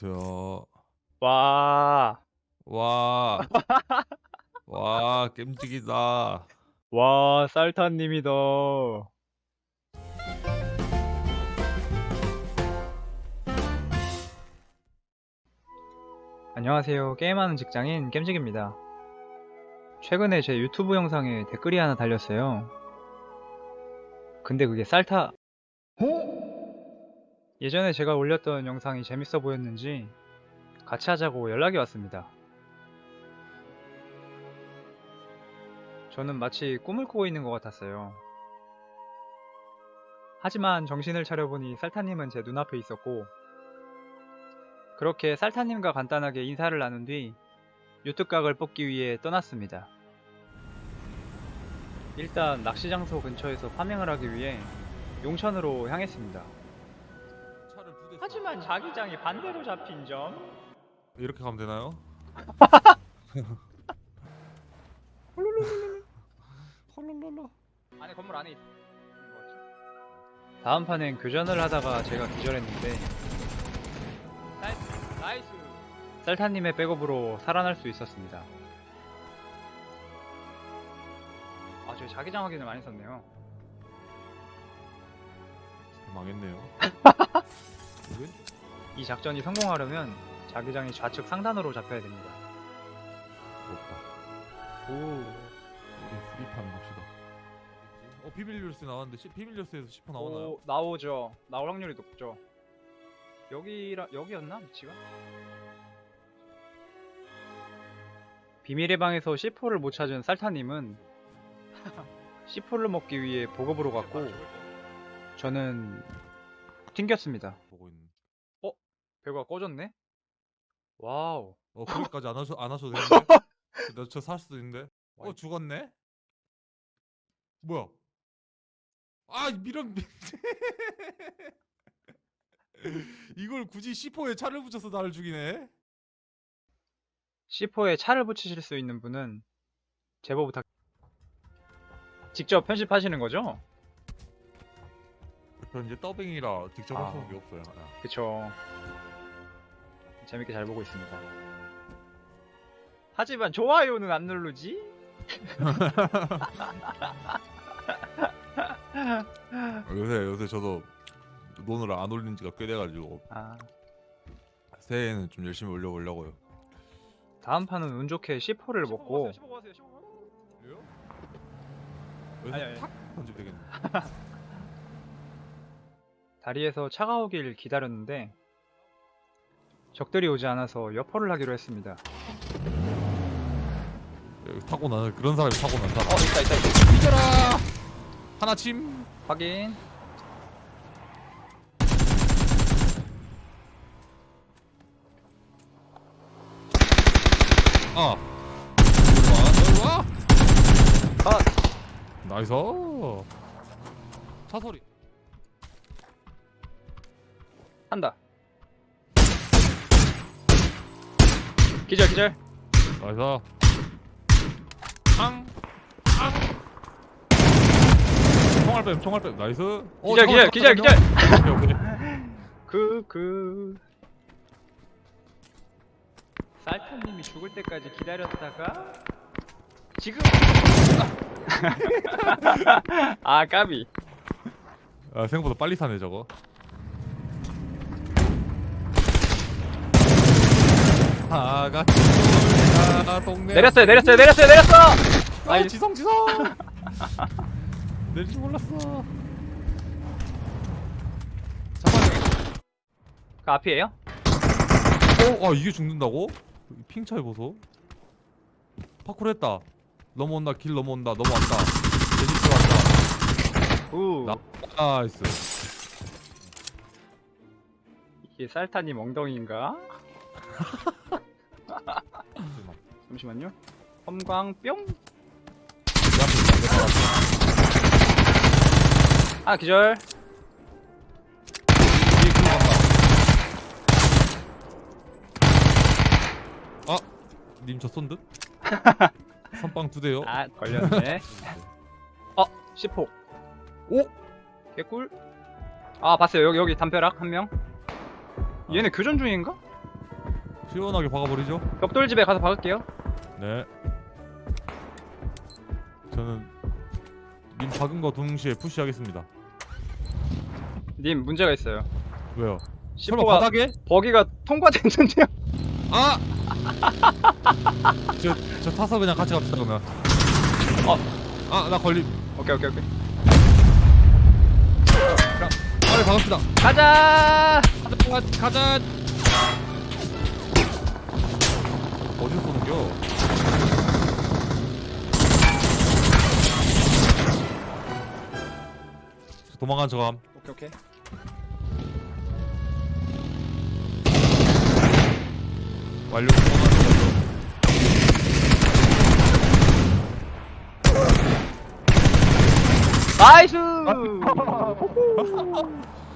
안녕하세요. 와, 와, 와, 겜직이다. 와, 쌀타님이다. 안녕하세요. 게임하는 직장인 겜직입니다. 최근에 제 유튜브 영상에 댓글이 하나 달렸어요. 근데 그게 쌀타... 예전에 제가 올렸던 영상이 재밌어 보였는지 같이 하자고 연락이 왔습니다. 저는 마치 꿈을 꾸고 있는 것 같았어요. 하지만 정신을 차려보니 쌀타님은 제 눈앞에 있었고 그렇게 쌀타님과 간단하게 인사를 나눈 뒤 유튜각을 뽑기 위해 떠났습니다. 일단 낚시 장소 근처에서 파밍을 하기 위해 용천으로 향했습니다. 하지만 자기장이 반대로 잡힌 점 이렇게 가면 되나요? 헐롤롤롤. 안에 건물 안에 있는 거지. 다음 판엔 교전을 하다가 제가 기절했는데 쌀, nice 쌀타님의 백업으로 살아날 수 있었습니다 아 저희 자기장 확인을 많이 썼네요 망했네요. 왜? 이 작전이 성공하려면 자기장이 좌측 상단으로 잡혀야 됩니다 부럽다. 오 우리 수리판 봅시다. 어 비밀 뉴스 나왔는데 시, 비밀 뉴스에서 10% 나오나요? 오, 나오죠 나올 확률이 높죠 여기라 여기였나 위치가? 비밀의 방에서 C4를 못 찾은 쌀타님은 C4를 먹기 위해 보급으로 갔고 저는 튕겼습니다. 배가 꺼졌네? wow 어 거기까지 안 하셔 안 하셔도 되는데. 나저 살 수도 있는데. 어 죽었네. 뭐야? 아 미련. 이걸 굳이 C4에 차를 붙여서 나를 죽이네. C4에 차를 붙이실 수 있는 분은 제보 부탁 직접 편집하시는 거죠? 저 이제 더빙이라 직접 아. 할 수밖에 없어요. 아. 그쵸. 재밌게 잘 보고 있습니다. 하지만 좋아요는 안 누르지? 요새 요새 저도 논을 안 올린 지가 꽤 돼가지고 아, 새해에는 좀 열심히 올려보려고요. 다음 판은 운 좋게 C4를 먹고. 탁. 다리에서 차가 오길 기다렸는데 적들이 오지 않아서 여포를 하기로 했습니다. 여기 타고 나는 그런 사람이 타고 난다. 어, 있다, 있다, 있다. 이겨라! 하나 침. 확인. 아. 여기 와, 여기 와. 컷! nice. 차 소리. 한다. 기절, 기절. nice. 앙. 앙. 총알 뱀, 총알 뱀. nice. 어, 기절, 잠깐만, 기절, 기절, 기절! 잠깐만요. 오케이, 오케이. 그, 그. 쌀타님이 죽을 때까지 기다렸다가 지금 아 까비 아, 생각보다 빨리 사네 저거. 아가 아 동네 내렸어요 내렸어요 내렸어요 내렸어 아 아이. 지성 지성 내릴 줄 몰랐어 잠깐만 그 앞이에요? 어? 아 이게 죽는다고? ping 차이 보소 파쿠르 했다 넘어온다 길 넘어온다 넘어왔다 내집 들어왔다 우 나- nice 이게 쌀타님 엉덩이인가? 잠시만요 섬광 뿅 아 기절 아! 님 저 쏜 듯? 선빵 두 대요 아 걸렸네 어 10호 오! 개꿀 아 봤어요 여기 여기 담벼락 한 명 얘네 교전 중인가? 시원하게 박아버리죠. 벽돌집에 가서 박을게요. 네. 저는 님 박은 거 동시에 푸시하겠습니다. 님 문제가 있어요. 왜요? 설마 바닥에? 버기가 통과됐는데요. 아! 저, 저 타서 그냥 같이 갑시다 그러면. 어. 아, 나 걸림. 오케이 오케이 오케이. 빨리 박읍시다. 가자. 가자, 가자. 어디서 쏘는겨? 도망간 저감. 오케이 오케이. 완료. 도망간 저감. 나이스.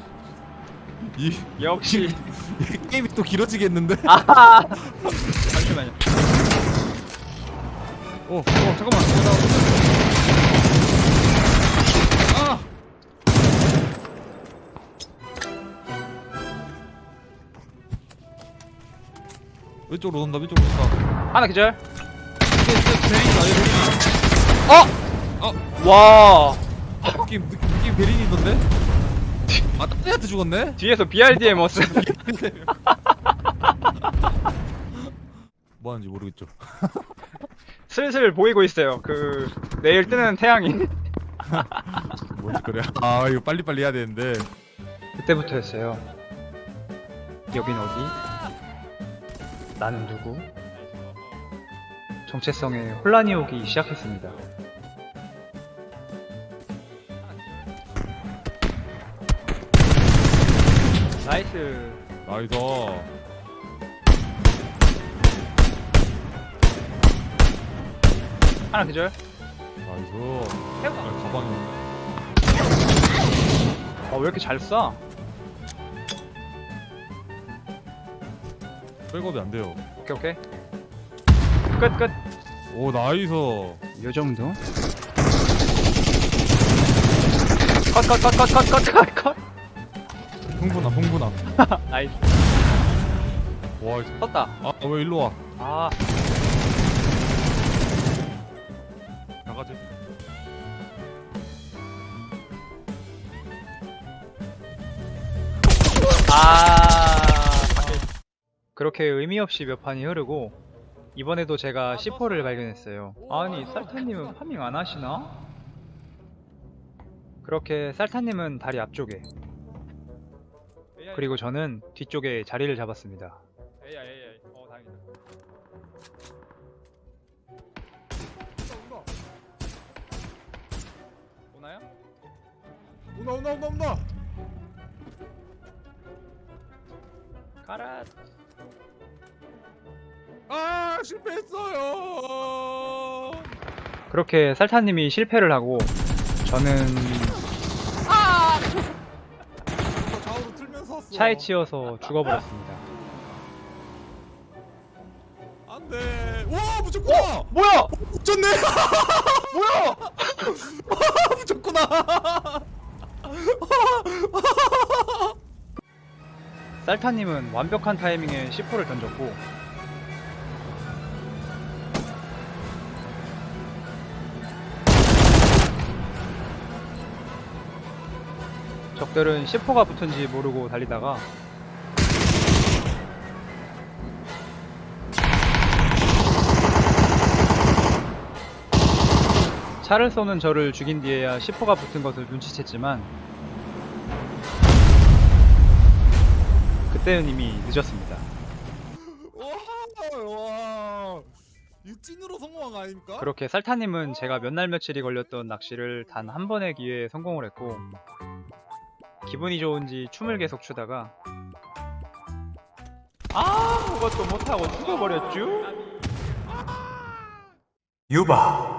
이, 역시. 이 게임이 또 길어지겠는데? 아하. 잠시만요. 어, 어, 잠깐만. 아! 왼쪽으로 온다, 왼쪽으로 온다. 하나 기절. 이게 진짜 베린이다, 얘 베린이. 어. 와. 느낌, 느낌, 느낌 베린이 있던데? 아, 딴 애한테 죽었네? 뒤에서 BRDM 머스. 뭐 하는지 모르겠죠. 슬슬 보이고 있어요. 그 내일 뜨는 태양이. 뭔지 그래. 아, 이거 빨리빨리 해야 되는데. 그때부터였어요. 여긴 어디? 나는 누구? 정체성에 혼란이 오기 시작했습니다. 나이스. 나이스. 하나 기절. 나이스. 아, 가방이. 아, 왜 이렇게 잘 쏴? 백업이 안 돼요. 오케이, 오케이. 끝, 끝. 오, nice. 요 정도? 컷, 컷, 컷, 컷, 컷, 컷, 컷, 컷. 흥분함, 흥분함. nice. 와, 이거- 떴다. 아, 왜 일로 와? 아, 나가지. 아. 그렇게 의미 없이 몇 판이 흐르고 이번에도 제가 C4를 발견했어요. 아니 쌀타님은 파밍 안 하시나? 그렇게 쌀타님은 다리 앞쪽에 그리고 저는 뒤쪽에 자리를 잡았습니다. 에이, 에이, 에이. 어, 다행이다. 오나요? 온다, 온다, 온다, 온다. 가라. 아, 실패했어요. 그렇게 쌀타님이 실패를 하고 저는 차에 치여서 죽어버렸습니다. 안 돼. 와, 붙였구나. 뭐야? 붙였네. 뭐야? 붙였구나. 쌀타님은 완벽한 타이밍에 C4를 던졌고 적들은 C4가 붙은지 모르고 달리다가 차를 쏘는 저를 죽인 뒤에야 C4가 붙은 것을 눈치챘지만 그때는 이미 늦었습니다. 찐으로 성공한 거 아닙니까? 그렇게 살타님은 제가 몇 날 며칠이 걸렸던 낚시를 단 한 번의 기회에 성공을 했고 기분이 좋은지 춤을 계속 추다가 아무것도 못하고 죽어버렸쥬? 유바